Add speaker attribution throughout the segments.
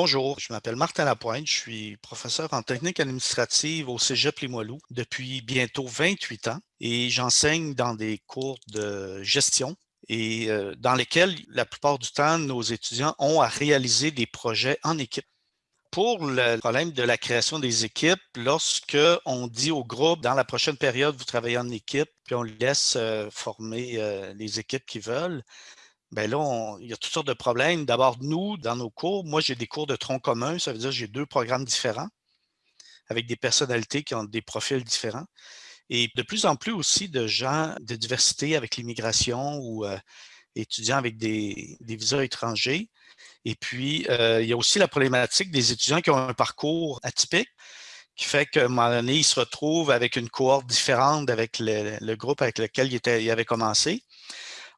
Speaker 1: Bonjour, je m'appelle Martin Lapointe, je suis professeur en technique administrative au Cégep Limoilou depuis bientôt 28 ans et j'enseigne dans des cours de gestion et euh, dans lesquels la plupart du temps nos étudiants ont à réaliser des projets en équipe. Pour le problème de la création des équipes, lorsque on dit au groupe dans la prochaine période, vous travaillez en équipe, puis on laisse euh, former euh, les équipes qui veulent, ben là, il y a toutes sortes de problèmes. D'abord, nous, dans nos cours, moi, j'ai des cours de tronc commun. Ça veut dire que j'ai deux programmes différents avec des personnalités qui ont des profils différents. Et de plus en plus aussi de gens de diversité avec l'immigration ou euh, étudiants avec des, visas étrangers. Et puis, euh, il y a aussi la problématique des étudiants qui ont un parcours atypique, qui fait qu'à un moment donné, ils se retrouvent avec une cohorte différente avec le, groupe avec lequel ils, ils avaient commencé.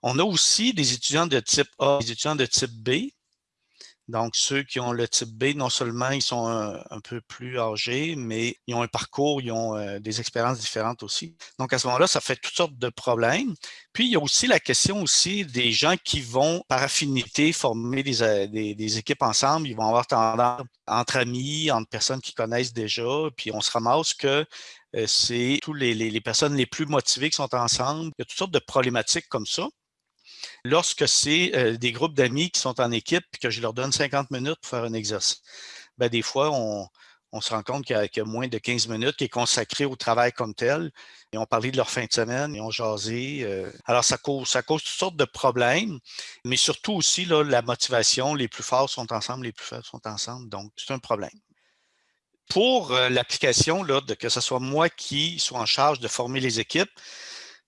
Speaker 1: On a aussi des étudiants de type A, des étudiants de type B. Donc, ceux qui ont le type B, non seulement ils sont un, peu plus âgés, mais ils ont un parcours, ils ont euh, des expériences différentes aussi. Donc, à ce moment-là, ça fait toutes sortes de problèmes. Puis, il y a aussi la question aussi des gens qui vont, par affinité, former des, euh, équipes ensemble. Ils vont avoir tendance entre amis, entre personnes qui connaissent déjà, puis on se ramasse que euh, c'est tous les, les, personnes les plus motivées qui sont ensemble. Il y a toutes sortes de problématiques comme ça. Lorsque c'est euh, des groupes d'amis qui sont en équipe et que je leur donne 50 minutes pour faire un exercice, ben, des fois, on, se rend compte qu'il y, a moins de 15 minutes qui est consacré au travail comme tel. Ils ont parlé de leur fin de semaine, ils ont jasé. Euh. alors, ça cause, ça toutes sortes de problèmes, mais surtout aussi, la motivation, les plus forts sont ensemble, les plus faibles sont ensemble. Donc, c'est un problème. Pour euh, l'application, que ce soit moi qui sois en charge de former les équipes,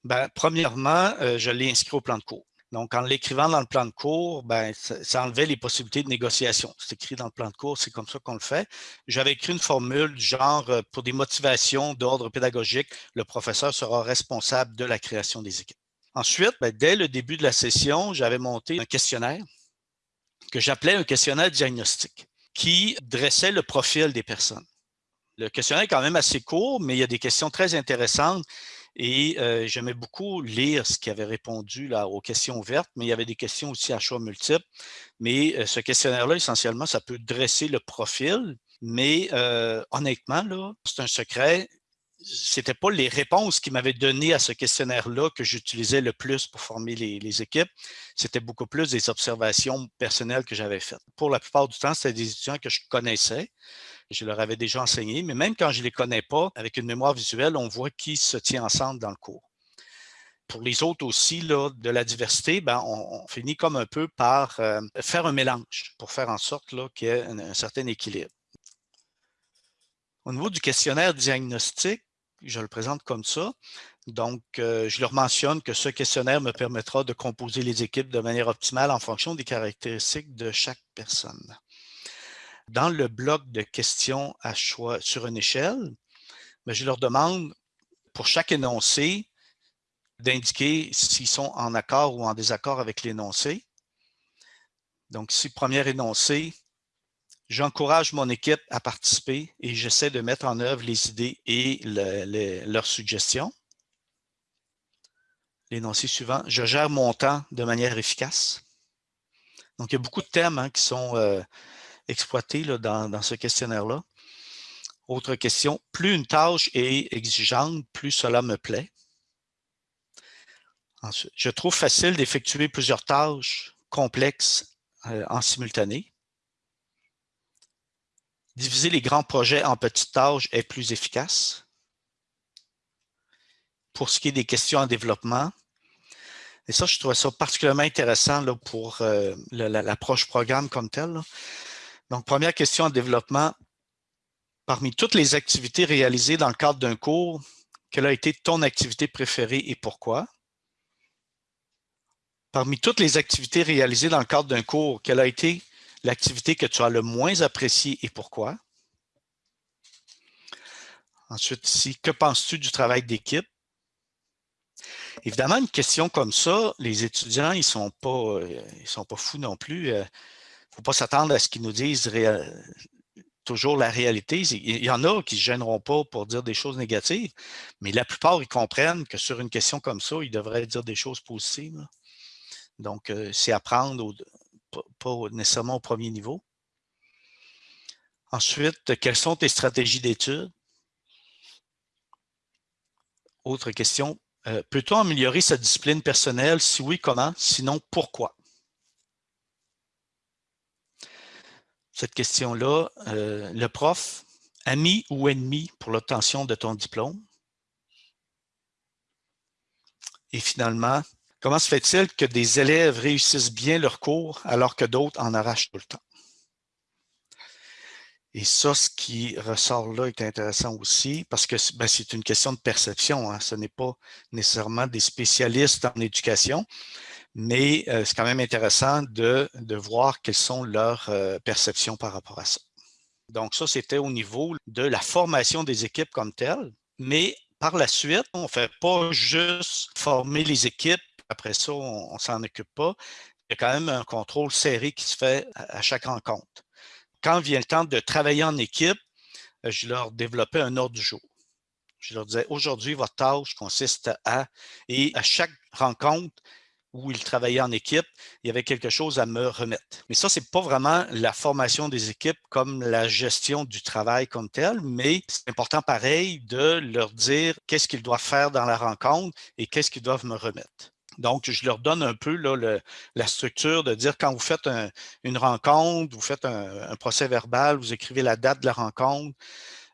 Speaker 1: ben, premièrement, je l'ai inscrit au plan de cours. Donc, en l'écrivant dans le plan de cours, ben, ça, enlevait les possibilités de négociation. C'est écrit dans le plan de cours, c'est comme ça qu'on le fait. J'avais écrit une formule du genre, euh, pour des motivations d'ordre pédagogique, le professeur sera responsable de la création des équipes. Ensuite, ben, dès le début de la session, j'avais monté un questionnaire que j'appelais un questionnaire diagnostique qui dressait le profil des personnes. Le questionnaire est quand même assez court, mais il y a des questions très intéressantes et j'aimais beaucoup lire ce qui avait répondu là, aux questions ouvertes, mais il y avait des questions aussi à choix multiples. Mais ce questionnaire-là, essentiellement, ça peut dresser le profil, mais honnêtement, c'est un secret. Ce n'était pas les réponses qui m'avaient donné à ce questionnaire-là que j'utilisais le plus pour former les, les équipes. C'était beaucoup plus des observations personnelles que j'avais faites. Pour la plupart du temps, c'était des étudiants que je connaissais je leur avais déjà enseigné, mais même quand je ne les connais pas, avec une mémoire visuelle, on voit qui se tient ensemble dans le cours. Pour les autres aussi, là, de la diversité, ben, on, finit comme un peu par euh, faire un mélange pour faire en sorte qu'il y ait un, certain équilibre. Au niveau du questionnaire diagnostique, je le présente comme ça. Donc, euh, je leur mentionne que ce questionnaire me permettra de composer les équipes de manière optimale en fonction des caractéristiques de chaque personne. Dans le bloc de questions à choix sur une échelle, ben, je leur demande pour chaque énoncé d'indiquer s'ils sont en accord ou en désaccord avec l'énoncé. Donc, si premier énoncé, j'encourage mon équipe à participer et j'essaie de mettre en œuvre les idées et leurs suggestions. L'énoncé suivant, je gère mon temps de manière efficace. Donc, il y a beaucoup de thèmes hein, qui sont euh, exploité là, dans, ce questionnaire-là. Autre question, plus une tâche est exigeante, plus cela me plaît. Ensuite, je trouve facile d'effectuer plusieurs tâches complexes euh, en simultané. Diviser les grands projets en petites tâches est plus efficace. Pour ce qui est des questions en développement, et ça, je trouve ça particulièrement intéressant pour euh, l'approche programme comme telle. Donc, première question en développement. Parmi toutes les activités réalisées dans le cadre d'un cours, quelle a été ton activité préférée et pourquoi? Parmi toutes les activités réalisées dans le cadre d'un cours, quelle a été l'activité que tu as le moins appréciée et pourquoi? Ensuite, ici, que penses-tu du travail d'équipe? Évidemment, une question comme ça, les étudiants, ils ne sont, pas, euh, sont pas fous non plus. Euh, ne faut pas s'attendre à ce qu'ils nous disent toujours la réalité. Il y en a qui ne se gêneront pas pour dire des choses négatives, mais la plupart, ils comprennent que sur une question comme ça, ils devraient dire des choses positives. Donc, euh, c'est apprendre, pas nécessairement au premier niveau. Ensuite, quelles sont tes stratégies d'études? Autre question, euh, peut-on améliorer sa discipline personnelle? Si oui, comment? Sinon, pourquoi? Cette question-là, euh, le prof, ami ou ennemi pour l'obtention de ton diplôme? Et finalement, comment se fait-il que des élèves réussissent bien leur cours alors que d'autres en arrachent tout le temps? Et ça, ce qui ressort là est intéressant aussi parce que ben, c'est une question de perception. Hein. Ce n'est pas nécessairement des spécialistes en éducation, mais euh, c'est quand même intéressant de, de, voir quelles sont leurs euh, perceptions par rapport à ça. Donc ça, c'était au niveau de la formation des équipes comme telles, mais par la suite, on ne fait pas juste former les équipes, après ça, on ne s'en occupe pas. Il y a quand même un contrôle serré qui se fait à chaque rencontre quand vient le temps de travailler en équipe, euh, je leur développais un ordre du jour. Je leur disais, aujourd'hui, votre tâche consiste à, et à chaque rencontre où ils travaillaient en équipe, il y avait quelque chose à me remettre. Mais ça, ce n'est pas vraiment la formation des équipes comme la gestion du travail comme tel, mais c'est important pareil de leur dire qu'est-ce qu'ils doivent faire dans la rencontre et qu'est-ce qu'ils doivent me remettre. Donc, je leur donne un peu la structure de dire quand vous faites une rencontre, vous faites un, procès verbal, vous écrivez la date de la rencontre,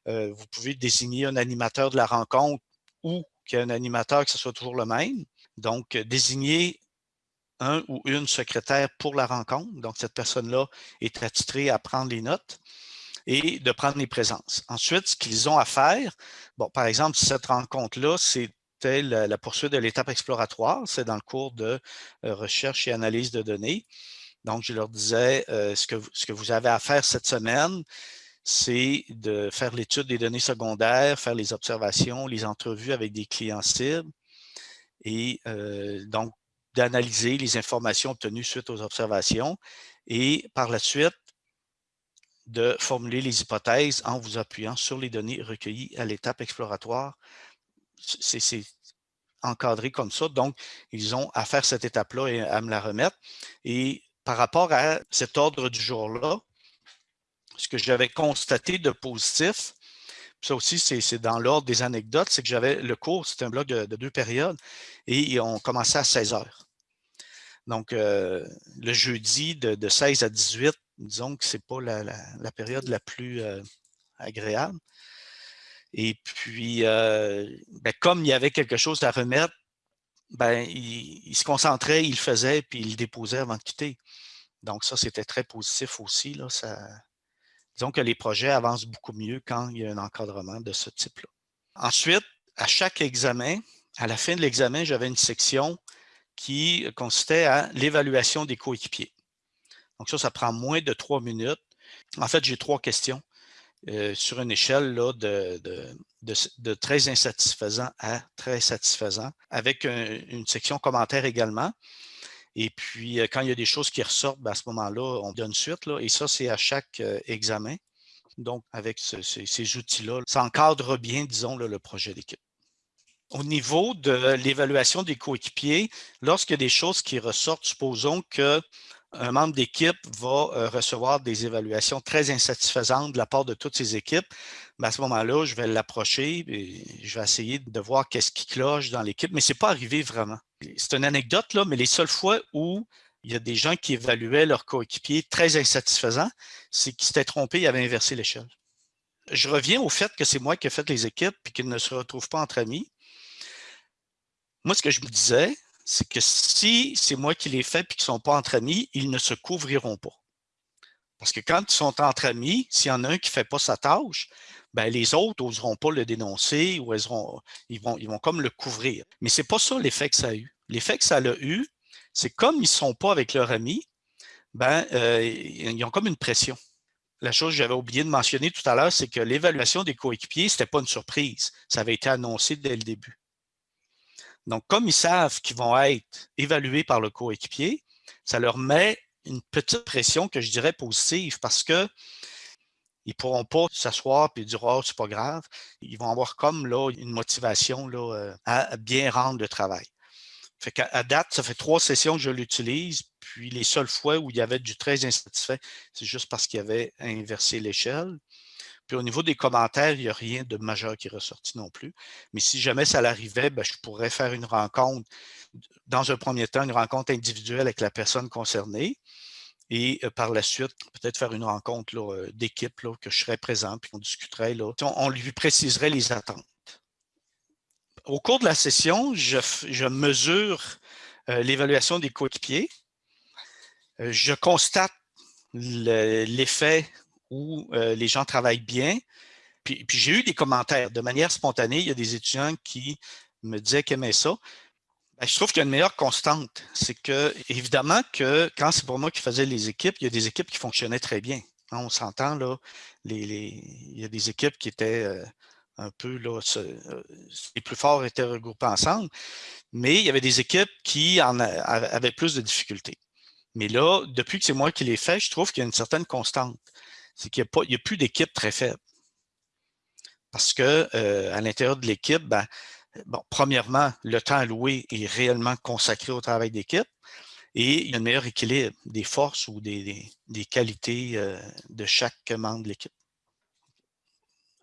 Speaker 1: euh, vous pouvez désigner un animateur de la rencontre ou qu'il y ait un animateur que ce soit toujours le même. Donc, euh, désigner un ou une secrétaire pour la rencontre. Donc, cette personne-là est attitrée à prendre les notes et de prendre les présences. Ensuite, ce qu'ils ont à faire, bon, par exemple, cette rencontre-là, c'est la, poursuite de l'étape exploratoire. C'est dans le cours de euh, recherche et analyse de données. Donc, je leur disais, euh, ce, que, ce que vous avez à faire cette semaine, c'est de faire l'étude des données secondaires, faire les observations, les entrevues avec des clients cibles et euh, donc d'analyser les informations obtenues suite aux observations et par la suite de formuler les hypothèses en vous appuyant sur les données recueillies à l'étape exploratoire c'est encadré comme ça. Donc, ils ont à faire cette étape-là et à me la remettre. Et par rapport à cet ordre du jour-là, ce que j'avais constaté de positif, ça aussi, c'est dans l'ordre des anecdotes, c'est que j'avais le cours, c'était un bloc de, deux périodes, et on commençait à 16 heures. Donc, euh, le jeudi de, 16 à 18, disons que ce n'est pas la, période la plus euh, agréable. Et puis, euh, ben, comme il y avait quelque chose à remettre, ben, il, se concentrait, il le faisait, puis il le déposait avant de quitter. Donc ça, c'était très positif aussi. Là, disons que les projets avancent beaucoup mieux quand il y a un encadrement de ce type-là. Ensuite, à chaque examen, à la fin de l'examen, j'avais une section qui consistait à l'évaluation des coéquipiers. Donc ça, ça prend moins de trois minutes. En fait, j'ai trois questions. Euh, sur une échelle de, très insatisfaisant à très satisfaisant, avec une section commentaire également. Et puis, euh, quand il y a des choses qui ressortent, ben, à ce moment-là, on donne suite. Là, et ça, c'est à chaque euh, examen. Donc, avec ces, outils-là, ça encadre bien, disons, le projet d'équipe. Au niveau de l'évaluation des coéquipiers, lorsqu'il y a des choses qui ressortent, supposons que un membre d'équipe va euh, recevoir des évaluations très insatisfaisantes de la part de toutes ses équipes, à ce moment-là, je vais l'approcher et je vais essayer de voir qu'est-ce qui cloche dans l'équipe, mais ce n'est pas arrivé vraiment. C'est une anecdote, là, mais les seules fois où il y a des gens qui évaluaient leur coéquipier très insatisfaisant, c'est qu'ils s'étaient trompés et avaient inversé l'échelle. Je reviens au fait que c'est moi qui ai fait les équipes et qu'ils ne se retrouvent pas entre amis. Moi, ce que je me disais, c'est que si c'est moi qui les fais et qu'ils ne sont pas entre amis, ils ne se couvriront pas. Parce que quand ils sont entre amis, s'il y en a un qui ne fait pas sa tâche, ben les autres n'oseront pas le dénoncer ou ils, vont, comme le couvrir. Mais ce n'est pas ça l'effet que ça a eu. L'effet que ça a eu, c'est comme ils ne sont pas avec leur ami, ben, euh, ils ont comme une pression. La chose que j'avais oublié de mentionner tout à l'heure, c'est que l'évaluation des coéquipiers, ce n'était pas une surprise. Ça avait été annoncé dès le début. Donc, comme ils savent qu'ils vont être évalués par le coéquipier, ça leur met une petite pression que je dirais positive parce que ils ne pourront pas s'asseoir et dire « Oh, c'est pas grave ». Ils vont avoir comme là une motivation là, euh, à bien rendre le travail. À date, ça fait trois sessions que je l'utilise, puis les seules fois où il y avait du très insatisfait, c'est juste parce qu'il avait inversé l'échelle. Puis au niveau des commentaires, il n'y a rien de majeur qui est ressorti non plus. Mais si jamais ça l'arrivait, ben, je pourrais faire une rencontre, dans un premier temps, une rencontre individuelle avec la personne concernée. Et euh, par la suite, peut-être faire une rencontre euh, d'équipe, que je serais présent, puis on discuterait. Là. On, lui préciserait les attentes. Au cours de la session, je, mesure euh, l'évaluation des coéquipiers. je constate l'effet où euh, les gens travaillent bien. Puis, j'ai eu des commentaires de manière spontanée. Il y a des étudiants qui me disaient qu'ils aimaient ça. Ben, je trouve qu'il y a une meilleure constante. C'est que, évidemment, que quand c'est pour moi qui faisais les équipes, il y a des équipes qui fonctionnaient très bien. Hein, on s'entend, là, il y a des équipes qui étaient euh, un peu, là, euh, les plus forts étaient regroupés ensemble, mais il y avait des équipes qui en avaient plus de difficultés. Mais là, depuis que c'est moi qui les fais, je trouve qu'il y a une certaine constante c'est qu'il n'y a, plus d'équipe très faible. Parce que euh, à l'intérieur de l'équipe, ben, bon, premièrement, le temps alloué est réellement consacré au travail d'équipe et il y a un meilleur équilibre des forces ou des, qualités euh, de chaque membre de l'équipe.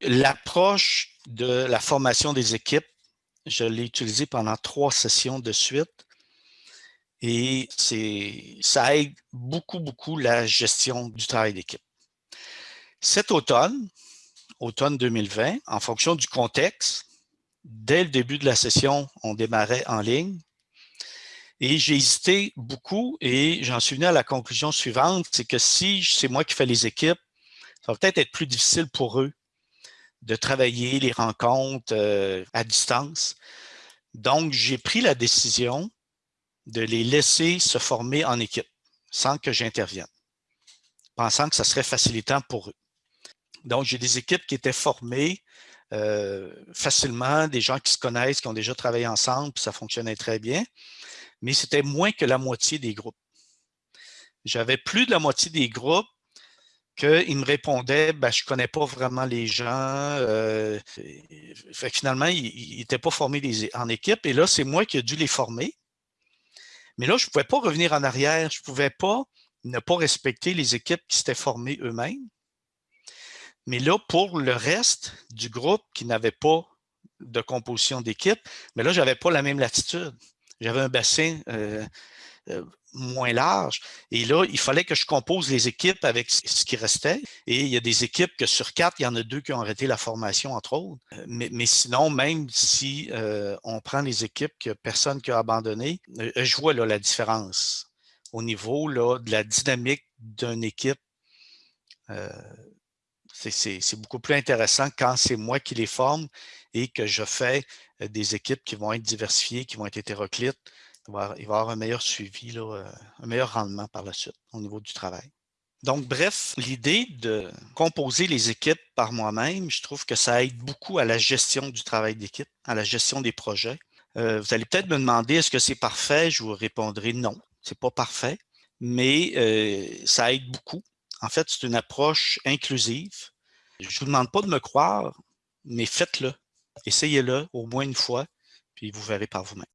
Speaker 1: L'approche de la formation des équipes, je l'ai utilisée pendant trois sessions de suite et ça aide beaucoup, beaucoup la gestion du travail d'équipe. Cet automne, automne 2020, en fonction du contexte, dès le début de la session, on démarrait en ligne. Et j'ai hésité beaucoup et j'en suis venu à la conclusion suivante, c'est que si c'est moi qui fais les équipes, ça va peut-être être plus difficile pour eux de travailler les rencontres euh, à distance. Donc, j'ai pris la décision de les laisser se former en équipe sans que j'intervienne, pensant que ça serait facilitant pour eux. Donc, j'ai des équipes qui étaient formées euh, facilement, des gens qui se connaissent, qui ont déjà travaillé ensemble, puis ça fonctionnait très bien, mais c'était moins que la moitié des groupes. J'avais plus de la moitié des groupes qu'ils me répondaient ben, je ne connais pas vraiment les gens. Euh, finalement, ils n'étaient pas formés en équipe. Et là, c'est moi qui ai dû les former. Mais là, je ne pouvais pas revenir en arrière. Je ne pouvais pas ne pas respecter les équipes qui s'étaient formées eux-mêmes. Mais là, pour le reste du groupe qui n'avait pas de composition d'équipe, mais là, je n'avais pas la même latitude. J'avais un bassin euh, euh, moins large. Et là, il fallait que je compose les équipes avec ce qui restait. Et il y a des équipes que sur quatre, il y en a deux qui ont arrêté la formation, entre autres. Euh, mais, sinon, même si on prend les équipes que personne qui a abandonné, je vois là, la différence au niveau là, de la dynamique d'une équipe c'est beaucoup plus intéressant quand c'est moi qui les forme et que je fais des équipes qui vont être diversifiées, qui vont être hétéroclites. Il va, y avoir un meilleur suivi, euh, un meilleur rendement par la suite au niveau du travail. Donc, bref, l'idée de composer les équipes par moi-même, je trouve que ça aide beaucoup à la gestion du travail d'équipe, à la gestion des projets. Euh, vous allez peut-être me demander, est-ce que c'est parfait? Je vous répondrai non, c'est pas parfait, mais ça aide beaucoup en fait, c'est une approche inclusive. Je ne vous demande pas de me croire, mais faites-le. Essayez-le au moins une fois, puis vous verrez par vous-même.